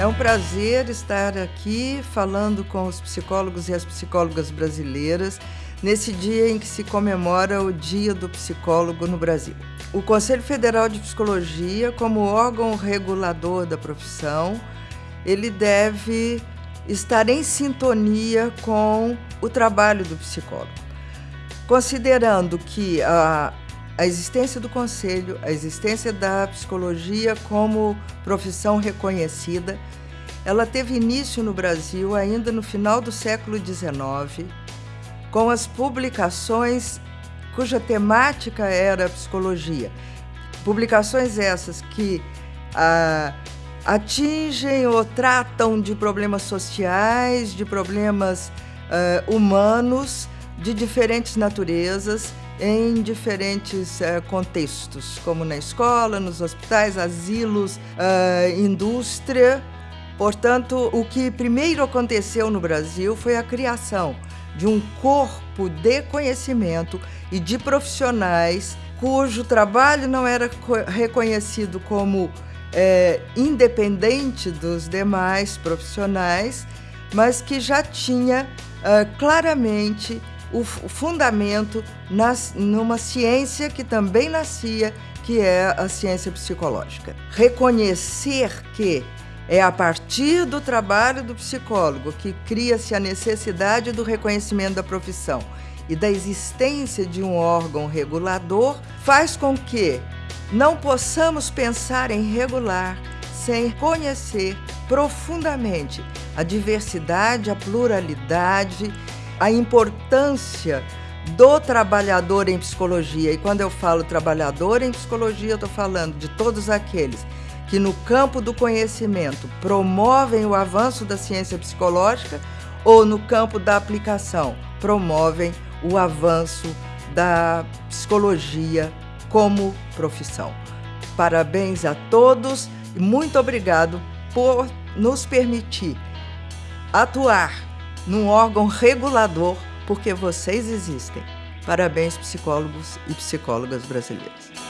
É um prazer estar aqui falando com os psicólogos e as psicólogas brasileiras nesse dia em que se comemora o Dia do Psicólogo no Brasil. O Conselho Federal de Psicologia, como órgão regulador da profissão, ele deve estar em sintonia com o trabalho do psicólogo. Considerando que a, a existência do conselho, a existência da psicologia como profissão reconhecida, ela teve início no Brasil ainda no final do século XIX, com as publicações cuja temática era psicologia. Publicações essas que ah, atingem ou tratam de problemas sociais, de problemas ah, humanos de diferentes naturezas em diferentes uh, contextos, como na escola, nos hospitais, asilos, uh, indústria. Portanto, o que primeiro aconteceu no Brasil foi a criação de um corpo de conhecimento e de profissionais cujo trabalho não era reconhecido como é, independente dos demais profissionais, mas que já tinha uh, claramente o, fundamento nas, numa ciência que também nascia, que é a ciência psicológica. Reconhecer que é a partir do trabalho do psicólogo que cria-se a necessidade do reconhecimento da profissão e da existência de um órgão regulador, faz com que não possamos pensar em regular sem conhecer profundamente a diversidade, a pluralidade a importância do trabalhador em psicologia. E quando eu falo trabalhador em psicologia, eu estou falando de todos aqueles que, no campo do conhecimento, promovem o avanço da ciência psicológica ou no campo da aplicação, promovem o avanço da psicologia como profissão. Parabéns a todos e muito obrigado por nos permitir atuar num órgão regulador, porque vocês existem. Parabéns, psicólogos e psicólogas brasileiros.